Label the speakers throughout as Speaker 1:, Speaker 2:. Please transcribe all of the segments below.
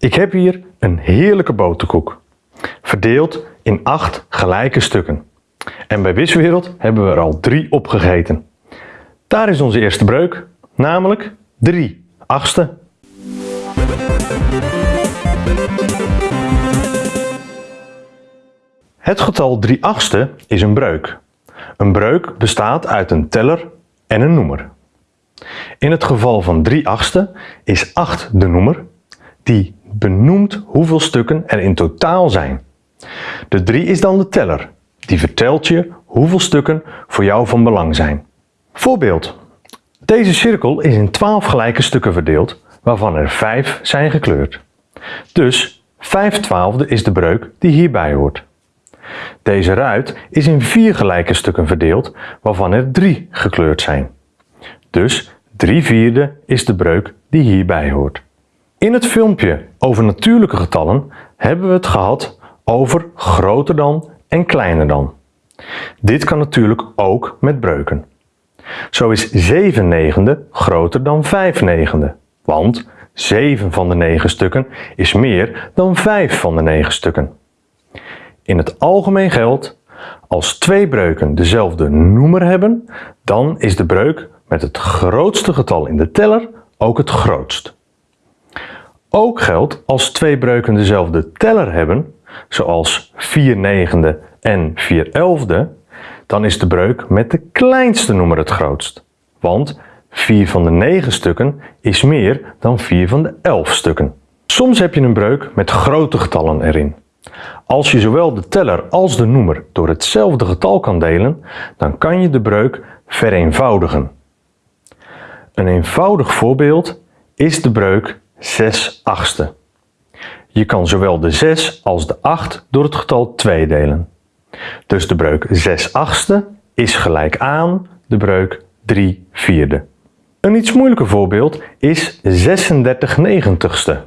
Speaker 1: Ik heb hier een heerlijke boterkoek, verdeeld in 8 gelijke stukken. En bij Wiswereld hebben we er al 3 opgegeten. Daar is onze eerste breuk, namelijk 3 achtste. Het getal 3 achtste is een breuk. Een breuk bestaat uit een teller en een noemer. In het geval van 3 achtste is 8 de noemer die benoemt hoeveel stukken er in totaal zijn. De 3 is dan de teller, die vertelt je hoeveel stukken voor jou van belang zijn. Voorbeeld. Deze cirkel is in 12 gelijke stukken verdeeld, waarvan er 5 zijn gekleurd. Dus 5 twaalfde is de breuk die hierbij hoort. Deze ruit is in 4 gelijke stukken verdeeld, waarvan er 3 gekleurd zijn. Dus 3 vierde is de breuk die hierbij hoort. In het filmpje over natuurlijke getallen hebben we het gehad over groter dan en kleiner dan. Dit kan natuurlijk ook met breuken. Zo is 7 negende groter dan 5 negende, want 7 van de 9 stukken is meer dan 5 van de 9 stukken. In het algemeen geldt, als twee breuken dezelfde noemer hebben, dan is de breuk met het grootste getal in de teller ook het grootst. Ook geldt als twee breuken dezelfde teller hebben, zoals 4 negende en 4 elfde, dan is de breuk met de kleinste noemer het grootst. Want 4 van de 9 stukken is meer dan 4 van de 11 stukken. Soms heb je een breuk met grote getallen erin. Als je zowel de teller als de noemer door hetzelfde getal kan delen, dan kan je de breuk vereenvoudigen. Een eenvoudig voorbeeld is de breuk 6 achtste. Je kan zowel de 6 als de 8 door het getal 2 delen. Dus de breuk 6 achtste is gelijk aan de breuk 3 vierde. Een iets moeilijker voorbeeld is 36 negentigste.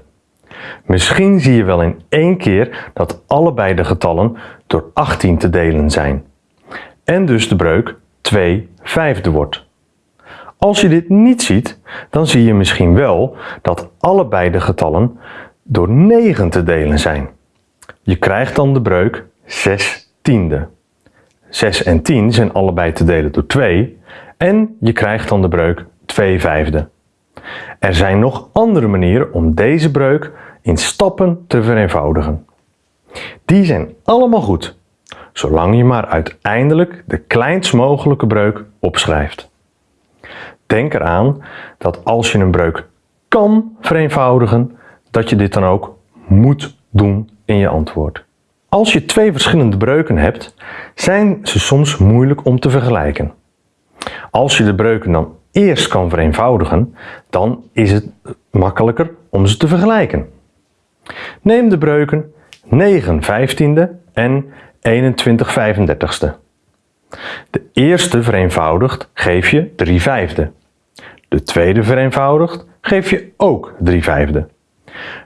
Speaker 1: Misschien zie je wel in één keer dat allebei de getallen door 18 te delen zijn. En dus de breuk 2 vijfde wordt. Als je dit niet ziet, dan zie je misschien wel dat allebei de getallen door 9 te delen zijn. Je krijgt dan de breuk 6 tiende. 6 en 10 zijn allebei te delen door 2 en je krijgt dan de breuk 2 vijfde. Er zijn nog andere manieren om deze breuk in stappen te vereenvoudigen. Die zijn allemaal goed, zolang je maar uiteindelijk de kleinst mogelijke breuk opschrijft. Denk eraan dat als je een breuk kan vereenvoudigen, dat je dit dan ook moet doen in je antwoord. Als je twee verschillende breuken hebt, zijn ze soms moeilijk om te vergelijken. Als je de breuken dan eerst kan vereenvoudigen, dan is het makkelijker om ze te vergelijken. Neem de breuken 9 vijftiende en 21 35ste. De eerste vereenvoudigd geef je 3 vijfde. De tweede vereenvoudigd geef je ook 3 vijfde.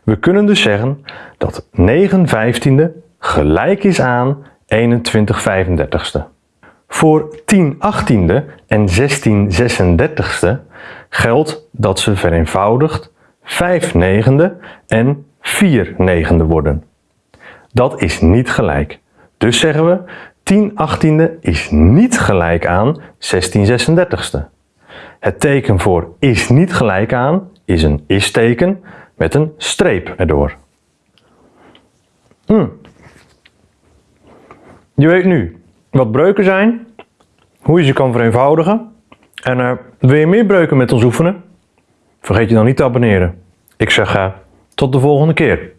Speaker 1: We kunnen dus zeggen dat 9 vijftiende gelijk is aan 21 35ste. Voor 10 achttiende en 16 36ste geldt dat ze vereenvoudigd 5 negende en 4 negende worden. Dat is niet gelijk. Dus zeggen we 10 achttiende is niet gelijk aan 16 36ste. Het teken voor is niet gelijk aan is een is-teken met een streep erdoor. Hmm. Je weet nu wat breuken zijn, hoe je ze kan vereenvoudigen en uh, wil je meer breuken met ons oefenen? Vergeet je dan niet te abonneren. Ik zeg uh, tot de volgende keer.